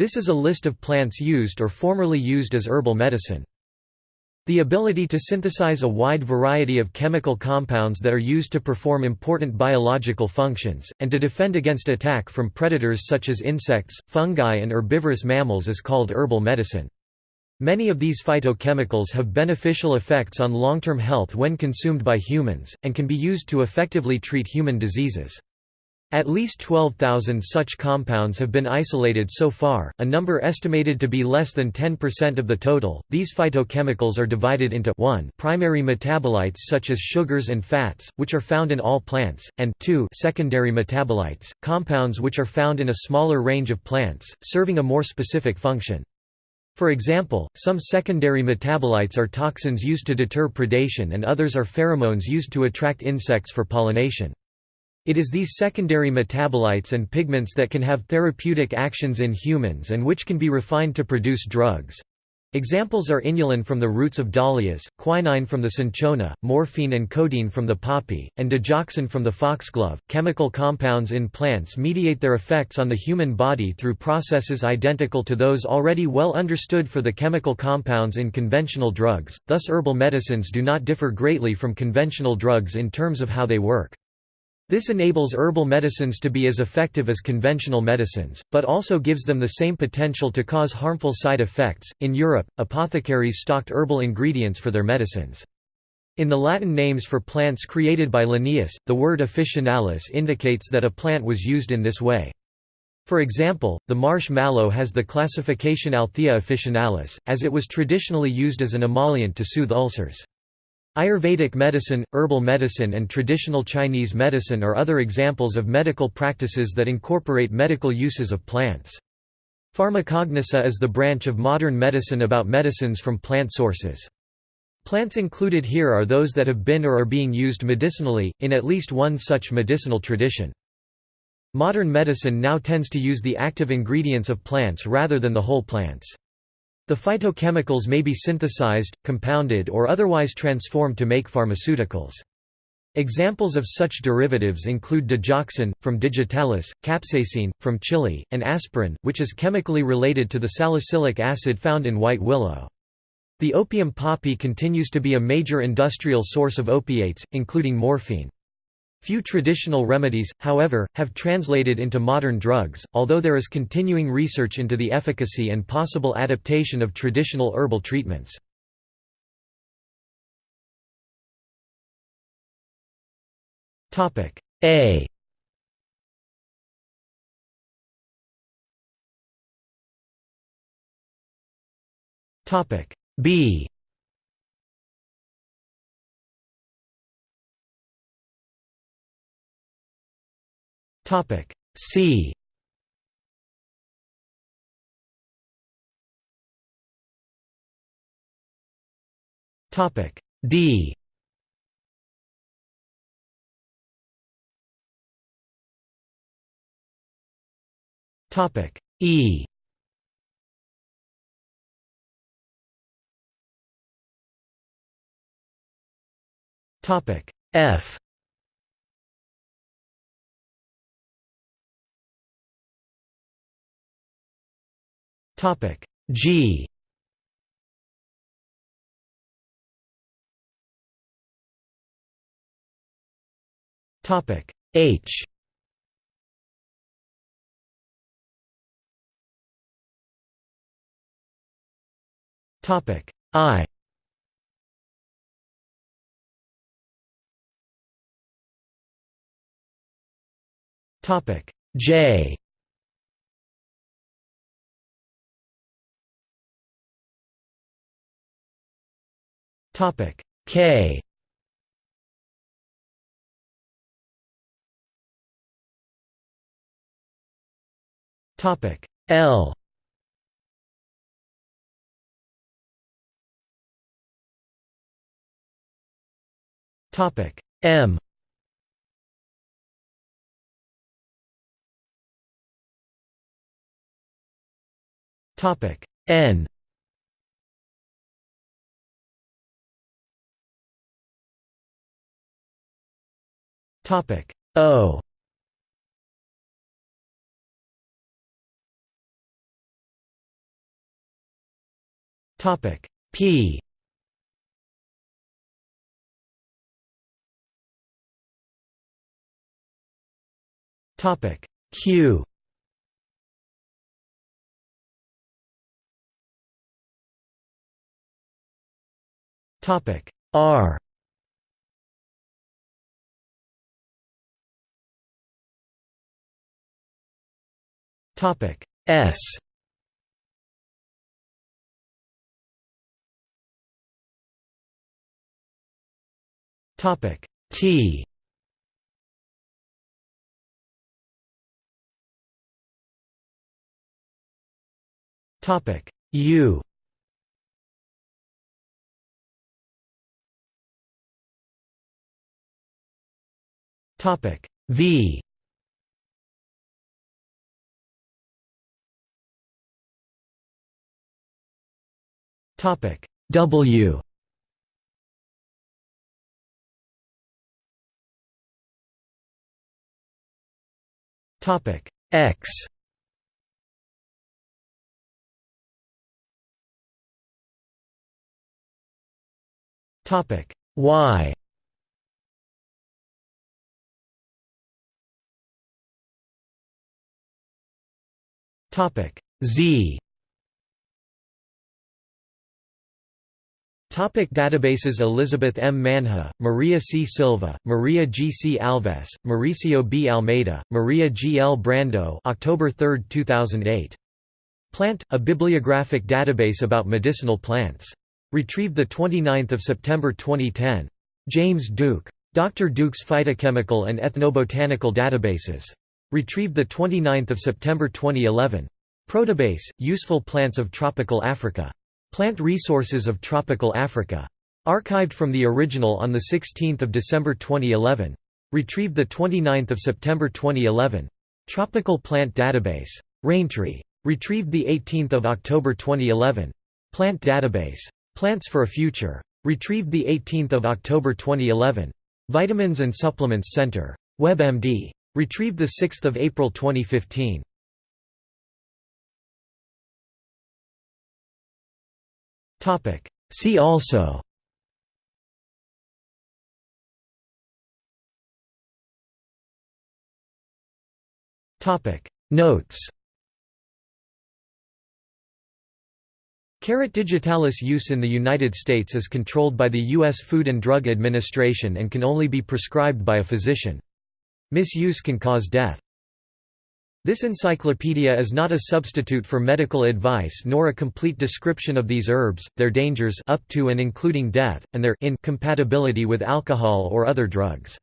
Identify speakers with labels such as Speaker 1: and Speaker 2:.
Speaker 1: This is a list of plants used or formerly used as herbal medicine. The ability to synthesize a wide variety of chemical compounds that are used to perform important biological functions, and to defend against attack from predators such as insects, fungi and herbivorous mammals is called herbal medicine. Many of these phytochemicals have beneficial effects on long-term health when consumed by humans, and can be used to effectively treat human diseases. At least 12,000 such compounds have been isolated so far, a number estimated to be less than 10% of the total. These phytochemicals are divided into 1 primary metabolites such as sugars and fats, which are found in all plants, and 2 secondary metabolites, compounds which are found in a smaller range of plants, serving a more specific function. For example, some secondary metabolites are toxins used to deter predation and others are pheromones used to attract insects for pollination. It is these secondary metabolites and pigments that can have therapeutic actions in humans and which can be refined to produce drugs. Examples are inulin from the roots of dahlias, quinine from the cinchona, morphine and codeine from the poppy, and digoxin from the foxglove. Chemical compounds in plants mediate their effects on the human body through processes identical to those already well understood for the chemical compounds in conventional drugs, thus herbal medicines do not differ greatly from conventional drugs in terms of how they work. This enables herbal medicines to be as effective as conventional medicines, but also gives them the same potential to cause harmful side effects. In Europe, apothecaries stocked herbal ingredients for their medicines. In the Latin names for plants created by Linnaeus, the word officinalis indicates that a plant was used in this way. For example, the marsh mallow has the classification Althaea officinalis, as it was traditionally used as an emollient to soothe ulcers. Ayurvedic medicine, herbal medicine and traditional Chinese medicine are other examples of medical practices that incorporate medical uses of plants. Pharmacognosy is the branch of modern medicine about medicines from plant sources. Plants included here are those that have been or are being used medicinally, in at least one such medicinal tradition. Modern medicine now tends to use the active ingredients of plants rather than the whole plants. The phytochemicals may be synthesized, compounded or otherwise transformed to make pharmaceuticals. Examples of such derivatives include digoxin, from digitalis, capsaicin, from chili, and aspirin, which is chemically related to the salicylic acid found in white willow. The opium poppy continues to be a major industrial source of opiates, including morphine. Few traditional remedies, however, have translated into modern drugs, although there is continuing research into the efficacy and possible adaptation of traditional herbal treatments. A B Topic C. Topic D. Topic E. Topic F Topic. G. Topic. H. Topic. I. Topic. J Topic. K. Topic. L. Topic. M. Topic. N Topic. O. Topic. P. Topic. Q. Topic. R Topic S. Topic T. Topic U. Topic V Topic. W. Topic. X. Topic. Y. Topic. Z Topic databases Elizabeth M. Manha, Maria C. Silva, Maria G. C. Alves, Mauricio B. Almeida, Maria G. L. Brando October 3, 2008. Plant, a bibliographic database about medicinal plants. Retrieved 29 September 2010. James Duke. Dr. Duke's Phytochemical and Ethnobotanical Databases. Retrieved 29 September 2011. Protabase, Useful Plants of Tropical Africa. Plant Resources of Tropical Africa. Archived from the original on 16 December 2011. Retrieved 29 September 2011. Tropical Plant Database. Raintree. Retrieved 18 October 2011. Plant Database. Plants for a Future. Retrieved 18 October 2011. Vitamins and Supplements Center. WebMD. Retrieved 6 April 2015. See also Notes Carrot digitalis use in the United States is controlled by the U.S. Food and Drug Administration and can only be prescribed by a physician. Misuse can cause death. This encyclopedia is not a substitute for medical advice nor a complete description of these herbs, their dangers up to and including death, and their incompatibility with alcohol or other drugs.